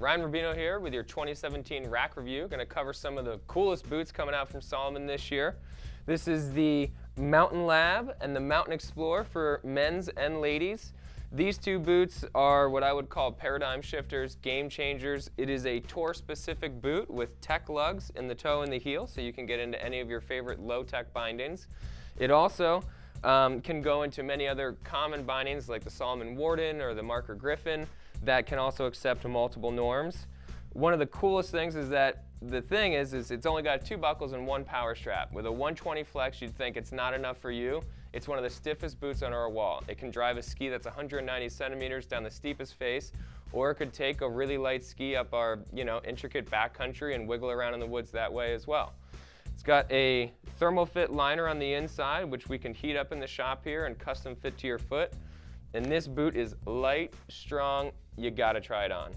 Ryan Rubino here with your 2017 rack review. Going to cover some of the coolest boots coming out from Salomon this year. This is the Mountain Lab and the Mountain Explorer for men's and ladies. These two boots are what I would call paradigm shifters, game changers. It is a tour-specific boot with tech lugs in the toe and the heel, so you can get into any of your favorite low-tech bindings. It also um, can go into many other common bindings like the Salomon Warden or the Marker Griffin that can also accept multiple norms. One of the coolest things is that the thing is, is it's only got two buckles and one power strap. With a 120 flex, you'd think it's not enough for you. It's one of the stiffest boots on our wall. It can drive a ski that's 190 centimeters down the steepest face, or it could take a really light ski up our, you know, intricate backcountry and wiggle around in the woods that way as well. It's got a thermal fit liner on the inside, which we can heat up in the shop here and custom fit to your foot. And this boot is light, strong, you gotta try it on.